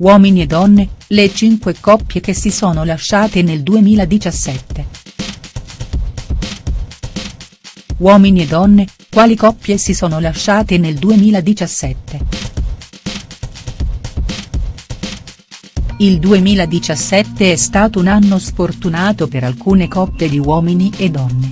Uomini e donne, le cinque coppie che si sono lasciate nel 2017. Uomini e donne, quali coppie si sono lasciate nel 2017?. Il 2017 è stato un anno sfortunato per alcune coppie di uomini e donne.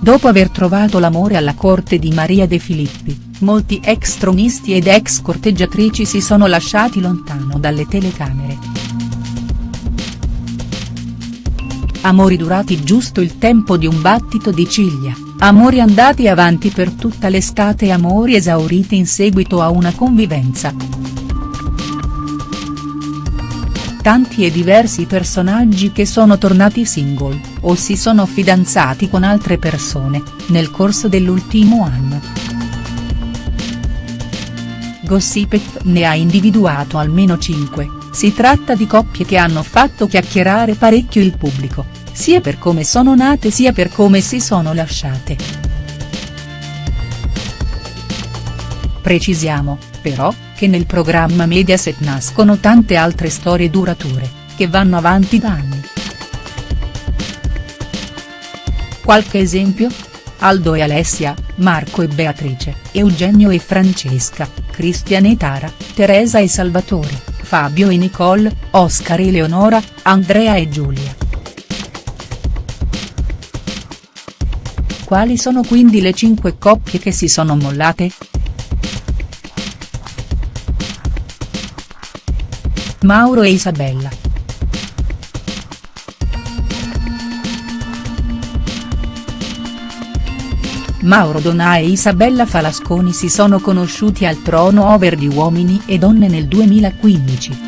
Dopo aver trovato l'amore alla corte di Maria De Filippi, molti ex tronisti ed ex corteggiatrici si sono lasciati lontano dalle telecamere. Amori durati giusto il tempo di un battito di ciglia, amori andati avanti per tutta l'estate e amori esauriti in seguito a una convivenza. Tanti e diversi personaggi che sono tornati single, o si sono fidanzati con altre persone, nel corso dell'ultimo anno. Gossipet ne ha individuato almeno 5, si tratta di coppie che hanno fatto chiacchierare parecchio il pubblico, sia per come sono nate sia per come si sono lasciate. Precisiamo, però, che nel programma Mediaset nascono tante altre storie durature, che vanno avanti da anni. Qualche esempio? Aldo e Alessia, Marco e Beatrice, Eugenio e Francesca, Cristian e Tara, Teresa e Salvatore, Fabio e Nicole, Oscar e Leonora, Andrea e Giulia. Quali sono quindi le cinque coppie che si sono mollate?. Mauro e Isabella. Mauro Donà e Isabella Falasconi si sono conosciuti al trono over di Uomini e Donne nel 2015.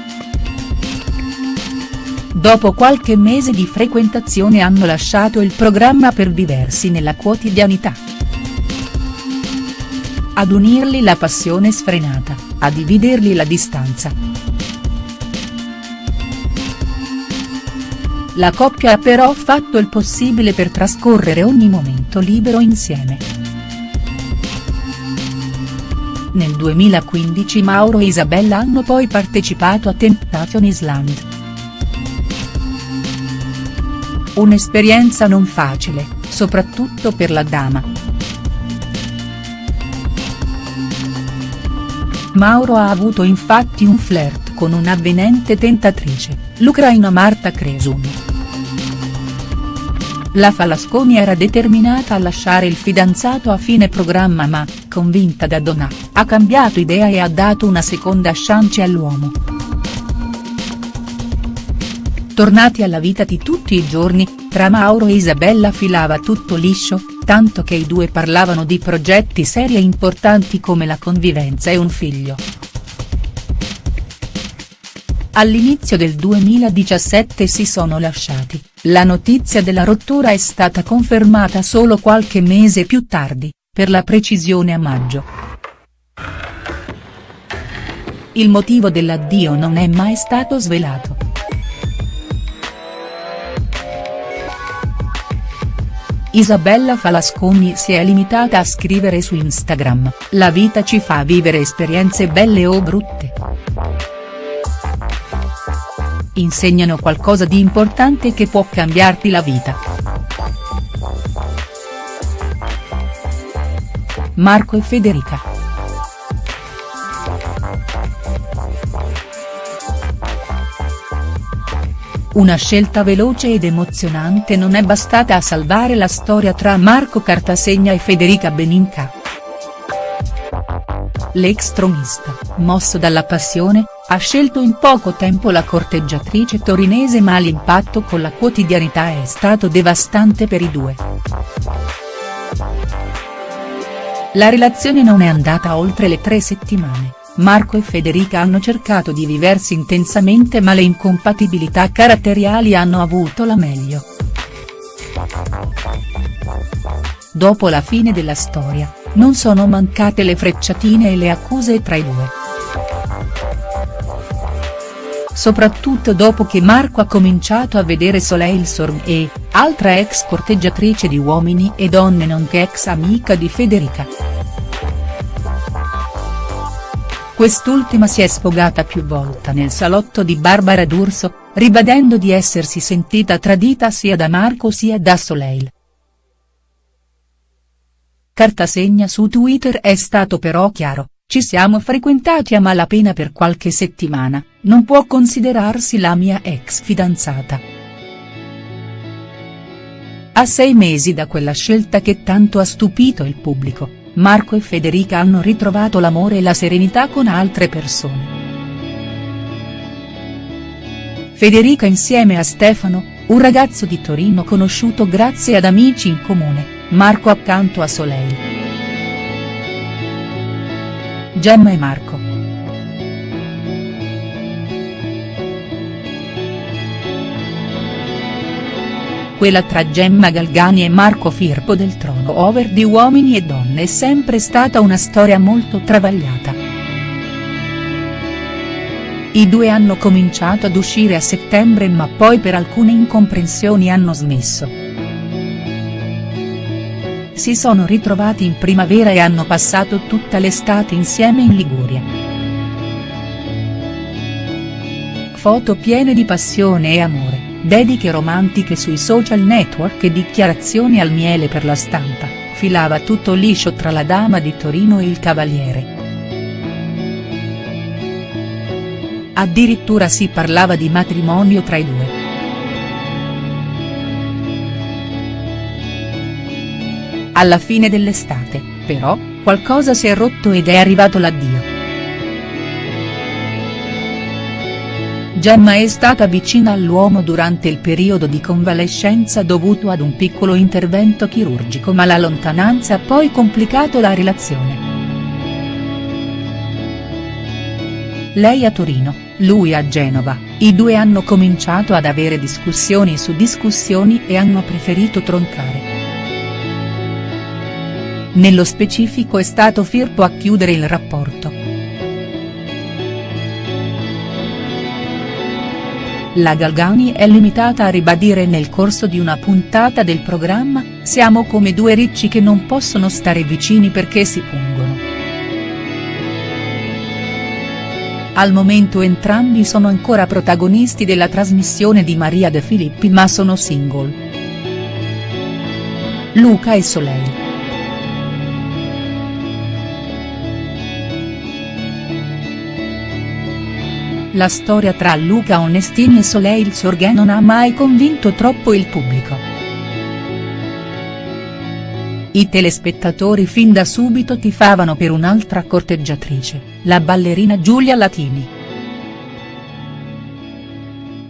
Dopo qualche mese di frequentazione hanno lasciato il programma per viversi nella quotidianità. Ad unirli la passione sfrenata, a dividerli la distanza. La coppia ha però fatto il possibile per trascorrere ogni momento libero insieme. Nel 2015 Mauro e Isabella hanno poi partecipato a Temptation Island. Un'esperienza non facile, soprattutto per la dama. Mauro ha avuto infatti un flirt con un'avvenente tentatrice, l'ucraina Marta Cresun. La Falasconi era determinata a lasciare il fidanzato a fine programma ma, convinta da Donà, ha cambiato idea e ha dato una seconda chance all'uomo. Tornati alla vita di tutti i giorni, tra Mauro e Isabella filava tutto liscio, tanto che i due parlavano di progetti seri e importanti come la convivenza e un figlio. All'inizio del 2017 si sono lasciati, la notizia della rottura è stata confermata solo qualche mese più tardi, per la precisione a maggio. Il motivo dell'addio non è mai stato svelato. Isabella Falasconi si è limitata a scrivere su Instagram, la vita ci fa vivere esperienze belle o brutte insegnano qualcosa di importante che può cambiarti la vita. Marco e Federica. Una scelta veloce ed emozionante non è bastata a salvare la storia tra Marco Cartasegna e Federica Beninca. L'ex tronista, mosso dalla passione, ha scelto in poco tempo la corteggiatrice torinese ma l'impatto con la quotidianità è stato devastante per i due. La relazione non è andata oltre le tre settimane, Marco e Federica hanno cercato di viversi intensamente ma le incompatibilità caratteriali hanno avuto la meglio. Dopo la fine della storia, non sono mancate le frecciatine e le accuse tra i due soprattutto dopo che Marco ha cominciato a vedere Soleil Sorm e, altra ex corteggiatrice di Uomini e Donne nonché ex amica di Federica. quest'ultima si è sfogata più volte nel salotto di Barbara D'Urso, ribadendo di essersi sentita tradita sia da Marco sia da Soleil. Cartasegna su Twitter è stato però chiaro, ci siamo frequentati a malapena per qualche settimana, non può considerarsi la mia ex fidanzata. A sei mesi da quella scelta che tanto ha stupito il pubblico, Marco e Federica hanno ritrovato l'amore e la serenità con altre persone. Federica insieme a Stefano, un ragazzo di Torino conosciuto grazie ad amici in comune, Marco accanto a Soleil. Gemma e Marco. Quella tra Gemma Galgani e Marco Firpo del trono over di Uomini e Donne è sempre stata una storia molto travagliata. I due hanno cominciato ad uscire a settembre ma poi per alcune incomprensioni hanno smesso. Si sono ritrovati in primavera e hanno passato tutta l'estate insieme in Liguria. Foto piene di passione e amore, dediche romantiche sui social network e dichiarazioni al miele per la stampa, filava tutto liscio tra la dama di Torino e il cavaliere. Addirittura si parlava di matrimonio tra i due. Alla fine dell'estate, però, qualcosa si è rotto ed è arrivato l'addio. Gemma è stata vicina all'uomo durante il periodo di convalescenza dovuto ad un piccolo intervento chirurgico ma la lontananza ha poi complicato la relazione. Lei a Torino, lui a Genova, i due hanno cominciato ad avere discussioni su discussioni e hanno preferito troncare. Nello specifico è stato Firpo a chiudere il rapporto. La Galgani è limitata a ribadire nel corso di una puntata del programma, siamo come due ricci che non possono stare vicini perché si pungono. Al momento entrambi sono ancora protagonisti della trasmissione di Maria De Filippi ma sono single. Luca e Soleil. La storia tra Luca Onestini e Soleil Sorghe non ha mai convinto troppo il pubblico. I telespettatori fin da subito tifavano per un'altra corteggiatrice, la ballerina Giulia Latini.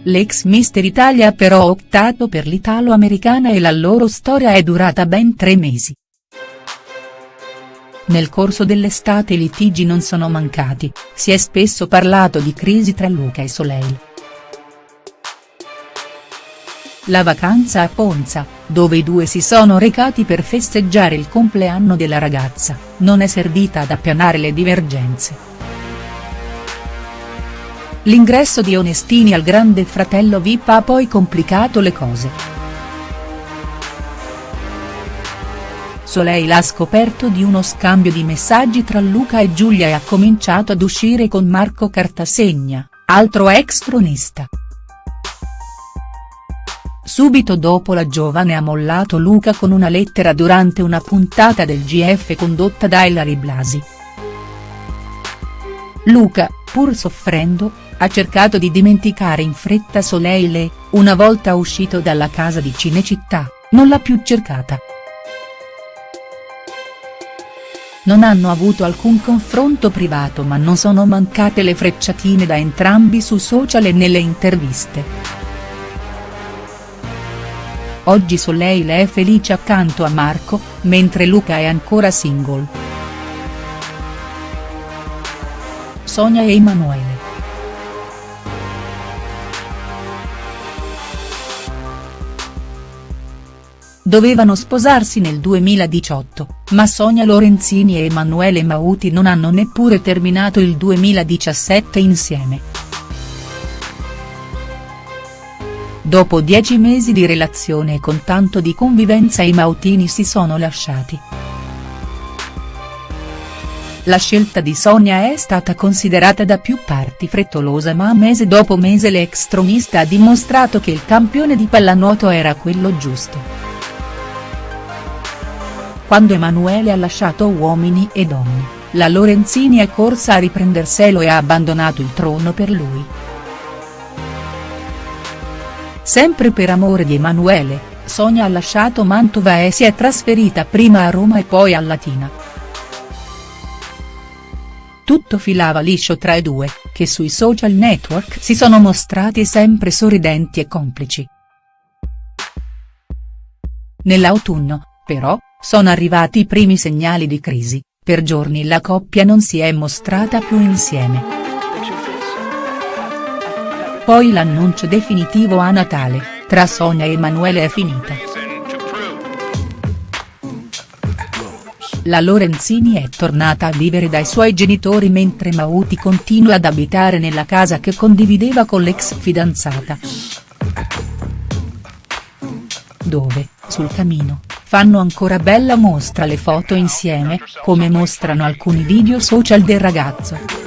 L'ex Mister Italia ha però optato per l'italo-americana e la loro storia è durata ben tre mesi. Nel corso dell'estate i litigi non sono mancati, si è spesso parlato di crisi tra Luca e Soleil. La vacanza a Ponza, dove i due si sono recati per festeggiare il compleanno della ragazza, non è servita ad appianare le divergenze. L'ingresso di Onestini al grande fratello Vip ha poi complicato le cose. Soleil ha scoperto di uno scambio di messaggi tra Luca e Giulia e ha cominciato ad uscire con Marco Cartasegna, altro ex tronista. Subito dopo la giovane ha mollato Luca con una lettera durante una puntata del GF condotta da Ilari Blasi. Luca, pur soffrendo, ha cercato di dimenticare in fretta Soleil e, una volta uscito dalla casa di Cinecittà, non l'ha più cercata. Non hanno avuto alcun confronto privato ma non sono mancate le frecciatine da entrambi su social e nelle interviste. Oggi Soleil è felice accanto a Marco, mentre Luca è ancora single. Sonia e Emanuele. Dovevano sposarsi nel 2018, ma Sonia Lorenzini e Emanuele Mauti non hanno neppure terminato il 2017 insieme. Dopo dieci mesi di relazione e con tanto di convivenza i Mautini si sono lasciati. La scelta di Sonia è stata considerata da più parti frettolosa ma mese dopo mese l'ex tronista ha dimostrato che il campione di pallanuoto era quello giusto. Quando Emanuele ha lasciato Uomini e Donne, la Lorenzini è corsa a riprenderselo e ha abbandonato il trono per lui. Sempre per amore di Emanuele, Sonia ha lasciato Mantova e si è trasferita prima a Roma e poi a Latina. Tutto filava liscio tra i due, che sui social network si sono mostrati sempre sorridenti e complici. Nell'autunno, però, sono arrivati i primi segnali di crisi, per giorni la coppia non si è mostrata più insieme. Poi l'annuncio definitivo a Natale, tra Sonia e Emanuele è finita. la Lorenzini è tornata a vivere dai suoi genitori mentre Mauti continua ad abitare nella casa che condivideva con l'ex fidanzata. Dove, sul camino, fanno ancora bella mostra le foto insieme, come mostrano alcuni video social del ragazzo.